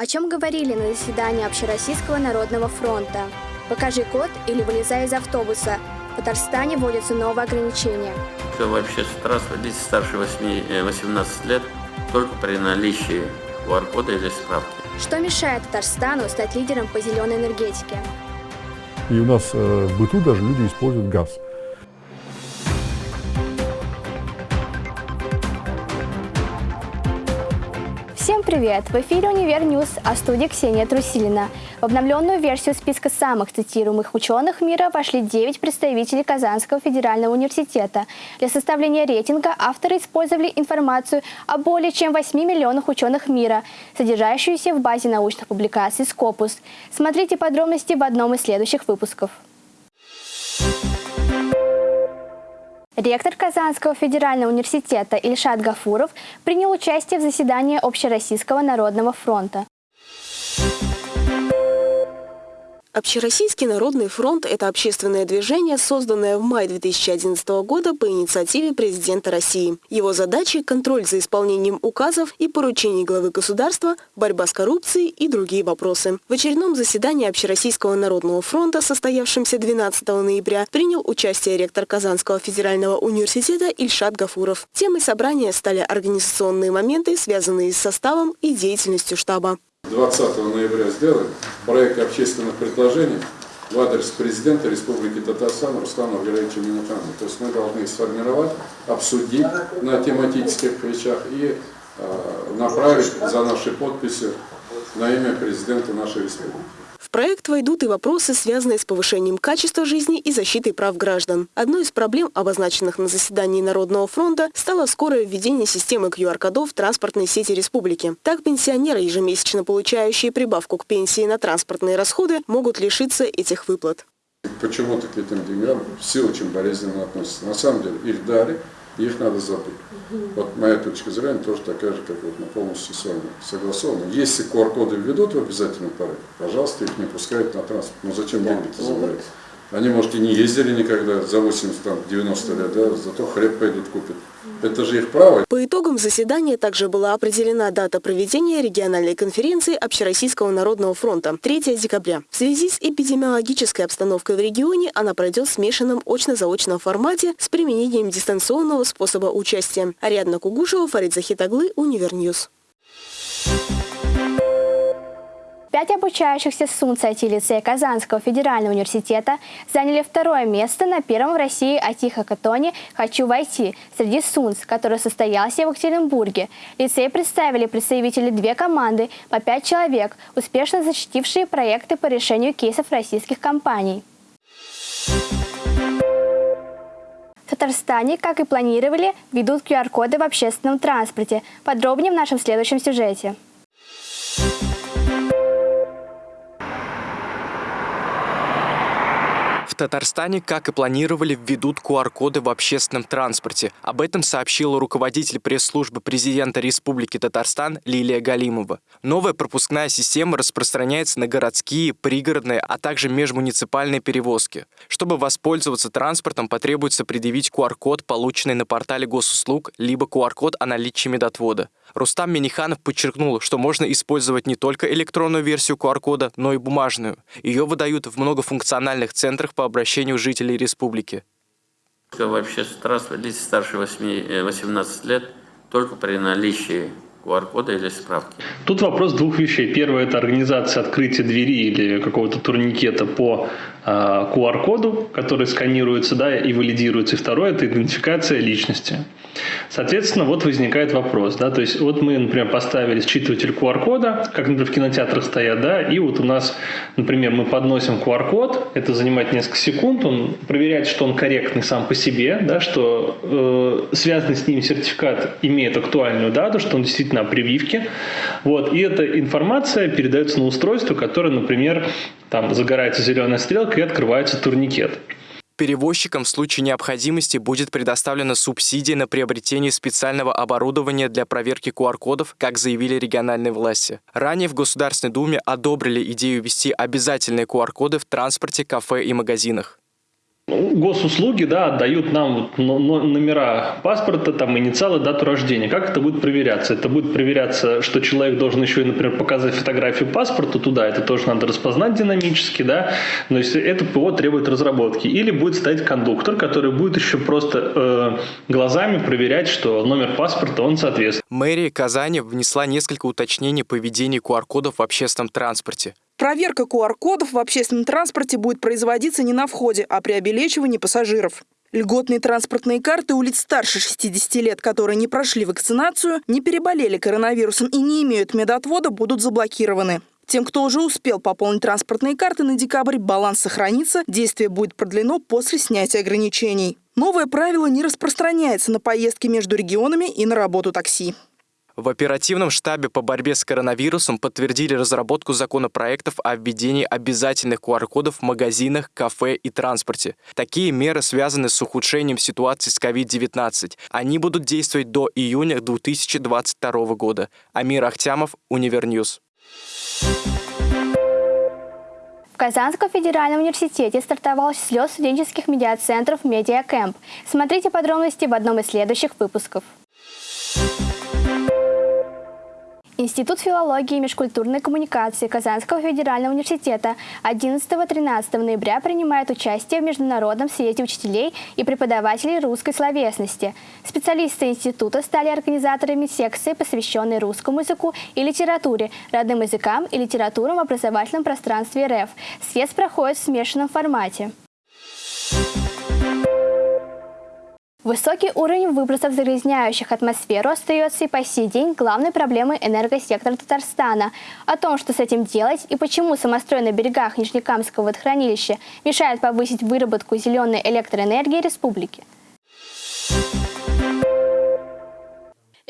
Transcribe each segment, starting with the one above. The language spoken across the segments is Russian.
О чем говорили на заседании Общероссийского народного фронта? Покажи код или вылезай из автобуса. В Татарстане вводятся новые ограничения. Все вообще транспорт лиц старше 8, 18 лет только при наличии QR-кода или справки. Что мешает Татарстану стать лидером по зеленой энергетике? И у нас э, в быту даже люди используют газ. Привет! В эфире «Univer News», а в студии Ксения Трусилина. В обновленную версию списка самых цитируемых ученых мира вошли 9 представителей Казанского федерального университета. Для составления рейтинга авторы использовали информацию о более чем 8 миллионах ученых мира, содержащуюся в базе научных публикаций Scopus. Смотрите подробности в одном из следующих выпусков. Ректор Казанского федерального университета Ильшат Гафуров принял участие в заседании Общероссийского народного фронта. Общероссийский народный фронт – это общественное движение, созданное в мае 2011 года по инициативе президента России. Его задачи – контроль за исполнением указов и поручений главы государства, борьба с коррупцией и другие вопросы. В очередном заседании Общероссийского народного фронта, состоявшемся 12 ноября, принял участие ректор Казанского федерального университета Ильшат Гафуров. Темой собрания стали организационные моменты, связанные с составом и деятельностью штаба. 20 ноября сделали проект общественных предложений в адрес президента Республики Татарстан Руслана Валерьевича Минухана. То есть мы должны сформировать, обсудить на тематических вещах и э, направить за наши подписи на имя президента нашей республики. Проект войдут и вопросы, связанные с повышением качества жизни и защитой прав граждан. Одной из проблем, обозначенных на заседании Народного фронта, стало скорое введение системы QR-кодов в транспортной сети республики. Так пенсионеры, ежемесячно получающие прибавку к пенсии на транспортные расходы, могут лишиться этих выплат. Почему-то к этим деньгам все очень болезненно относятся. На самом деле их дали, их надо забыть. Вот моя точка зрения тоже такая же, как вот мы полностью с вами согласованы. Если QR-коды введут в обязательном порядке, пожалуйста, их не пускают на транспорт. Ну зачем деньги-то забирать? Они, может, и не ездили никогда за 80-90 лет, да, зато хлеб пойдут купят. Это же их право. По итогам заседания также была определена дата проведения региональной конференции Общероссийского народного фронта – 3 декабря. В связи с эпидемиологической обстановкой в регионе она пройдет в смешанном очно-заочном формате с применением дистанционного способа участия. Ариадна Кугушева, Фарид Захит оглы, Univer News. Пять обучающихся СУНЦ IT-лицея Казанского федерального университета заняли второе место на первом в России IT-хакатоне «Хочу войти» среди СУНЦ, который состоялся в Екатеринбурге. Лицей представили представители две команды по пять человек, успешно защитившие проекты по решению кейсов российских компаний. В Татарстане, как и планировали, ведут QR-коды в общественном транспорте. Подробнее в нашем следующем сюжете. Татарстане, как и планировали, введут QR-коды в общественном транспорте. Об этом сообщила руководитель пресс-службы президента Республики Татарстан Лилия Галимова. Новая пропускная система распространяется на городские, пригородные, а также межмуниципальные перевозки. Чтобы воспользоваться транспортом, потребуется предъявить QR-код, полученный на портале госуслуг, либо QR-код о наличии медотвода. Рустам Миниханов подчеркнул, что можно использовать не только электронную версию QR-кода, но и бумажную. Ее выдают в многофункциональных центрах по обращению жителей республики. Вообще лиц старше 8, 18 лет только при наличии QR-кода или справки. Тут вопрос двух вещей. Первое – это организация открытия двери или какого-то турникета по QR-коду, а, который сканируется да, и валидируется. И второе – это идентификация личности. Соответственно, вот возникает вопрос. Да, то есть вот мы, например, поставили считыватель QR-кода, как, например, в кинотеатрах стоят, да, и вот у нас, например, мы подносим QR-код, это занимает несколько секунд, он проверяет, что он корректный сам по себе, да, что э, связанный с ним сертификат имеет актуальную дату, что он действительно о прививке. Вот, и эта информация передается на устройство, которое, например, там загорается зеленая стрелка и открывается турникет. Перевозчикам в случае необходимости будет предоставлена субсидия на приобретение специального оборудования для проверки QR-кодов, как заявили региональные власти. Ранее в Государственной Думе одобрили идею ввести обязательные QR-коды в транспорте, кафе и магазинах. Ну, госуслуги, да, отдают нам номера паспорта, там, инициалы, дату рождения. Как это будет проверяться? Это будет проверяться, что человек должен еще, например, показать фотографию паспорта туда, это тоже надо распознать динамически, да, но если это ПО требует разработки. Или будет стоять кондуктор, который будет еще просто э, глазами проверять, что номер паспорта, он соответствует. Мэрия Казани внесла несколько уточнений по ведению QR-кодов в общественном транспорте. Проверка QR-кодов в общественном транспорте будет производиться не на входе, а при обелечивании пассажиров. Льготные транспортные карты улиц старше 60 лет, которые не прошли вакцинацию, не переболели коронавирусом и не имеют медотвода, будут заблокированы. Тем, кто уже успел пополнить транспортные карты на декабрь, баланс сохранится, действие будет продлено после снятия ограничений. Новое правило не распространяется на поездки между регионами и на работу такси. В оперативном штабе по борьбе с коронавирусом подтвердили разработку законопроектов о введении обязательных QR-кодов в магазинах, кафе и транспорте. Такие меры связаны с ухудшением ситуации с COVID-19. Они будут действовать до июня 2022 года. Амир Ахтямов, Univer News. В Казанском федеральном университете стартовал слет студенческих медиацентров «Медиакэмп». Смотрите подробности в одном из следующих выпусков. Институт филологии и межкультурной коммуникации Казанского федерального университета 11-13 ноября принимает участие в Международном съезде учителей и преподавателей русской словесности. Специалисты института стали организаторами секции, посвященной русскому языку и литературе, родным языкам и литературам в образовательном пространстве РФ. Съезд проходит в смешанном формате. Высокий уровень выбросов загрязняющих атмосферу остается и по сей день главной проблемой энергосектора Татарстана. О том, что с этим делать и почему самострой на берегах Нижнекамского водохранилища мешает повысить выработку зеленой электроэнергии республики.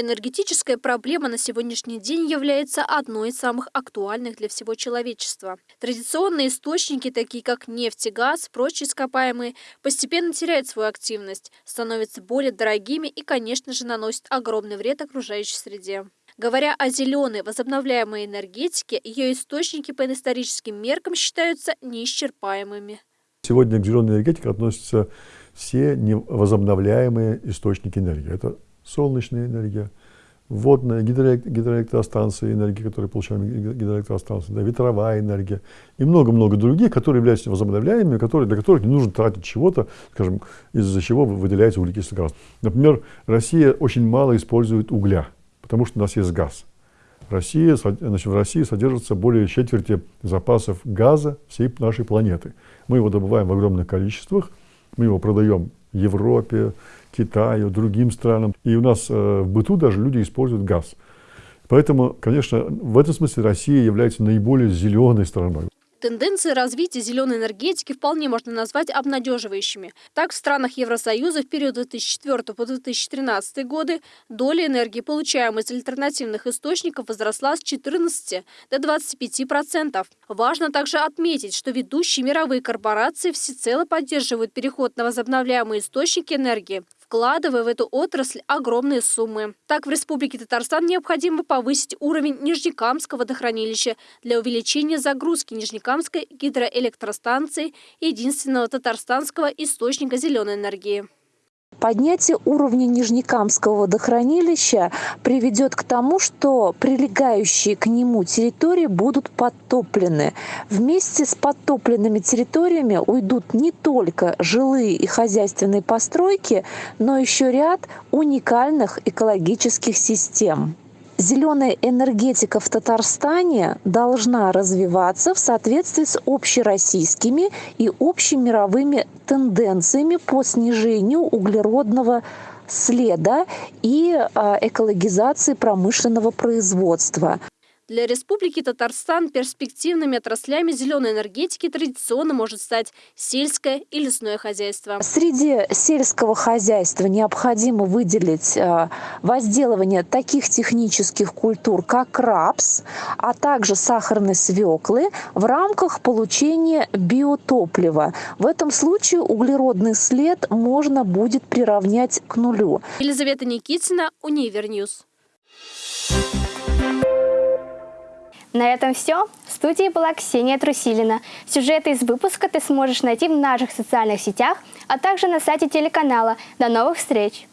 Энергетическая проблема на сегодняшний день является одной из самых актуальных для всего человечества. Традиционные источники, такие как нефть и газ, прочие ископаемые, постепенно теряют свою активность, становятся более дорогими и, конечно же, наносят огромный вред окружающей среде. Говоря о зеленой возобновляемой энергетике, ее источники по историческим меркам считаются неисчерпаемыми. Сегодня к зеленой энергетике относятся все невозобновляемые источники энергии. Это солнечная энергия, водная, гидроэлектростанции, энергии, которые получаем гидроэлектростанции, да, ветровая энергия и много-много других, которые являются возобновляемыми, которые, для которых не нужно тратить чего-то, скажем, из-за чего выделяется углекислый газ. Например, Россия очень мало использует угля, потому что у нас есть газ. Россия, значит, в России содержится более четверти запасов газа всей нашей планеты. Мы его добываем в огромных количествах, мы его продаем Европе, Китаю, другим странам. И у нас э, в быту даже люди используют газ. Поэтому, конечно, в этом смысле Россия является наиболее зеленой страной. Тенденции развития зеленой энергетики вполне можно назвать обнадеживающими. Так, в странах Евросоюза в период 2004 по 2013 годы доля энергии, получаемой из альтернативных источников, возросла с 14 до 25%. Важно также отметить, что ведущие мировые корпорации всецело поддерживают переход на возобновляемые источники энергии вкладывая в эту отрасль огромные суммы. Так, в Республике Татарстан необходимо повысить уровень Нижнекамского водохранилища для увеличения загрузки Нижнекамской гидроэлектростанции, единственного татарстанского источника зеленой энергии. Поднятие уровня Нижнекамского водохранилища приведет к тому, что прилегающие к нему территории будут подтоплены. Вместе с подтопленными территориями уйдут не только жилые и хозяйственные постройки, но еще ряд уникальных экологических систем зеленая энергетика в Татарстане должна развиваться в соответствии с общероссийскими и общемировыми тенденциями по снижению углеродного следа и а, экологизации промышленного производства. Для Республики Татарстан перспективными отраслями зеленой энергетики традиционно может стать сельское и лесное хозяйство. Среди сельского хозяйства необходимо выделить э, возделывание таких технических культур, как рапс, а также сахарной свеклы в рамках получения биотоплива. В этом случае углеродный след можно будет приравнять к нулю. Елизавета Никитина, Univer News. На этом все. студии была Ксения Трусилина. Сюжеты из выпуска ты сможешь найти в наших социальных сетях, а также на сайте телеканала. До новых встреч!